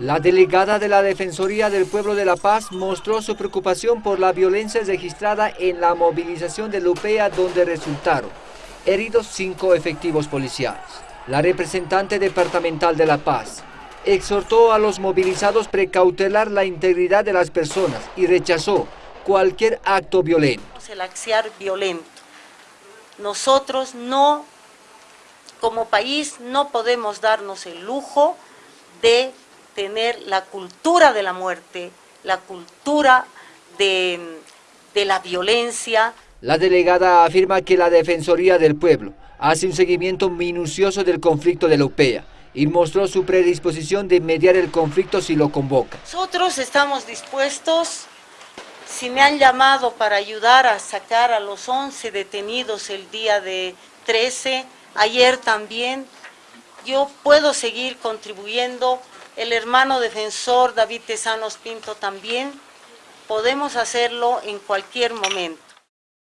La delegada de la Defensoría del Pueblo de La Paz mostró su preocupación por la violencia registrada en la movilización de Lupea donde resultaron heridos cinco efectivos policiales. La representante departamental de La Paz exhortó a los movilizados precautelar la integridad de las personas y rechazó cualquier acto violento. El axiar violento. Nosotros no, como país, no podemos darnos el lujo de tener la cultura de la muerte, la cultura de, de la violencia. La delegada afirma que la Defensoría del Pueblo hace un seguimiento minucioso del conflicto de la UPEA y mostró su predisposición de mediar el conflicto si lo convoca. Nosotros estamos dispuestos, si me han llamado para ayudar a sacar a los 11 detenidos el día de 13, ayer también, yo puedo seguir contribuyendo el hermano defensor David Tesanos Pinto también, podemos hacerlo en cualquier momento.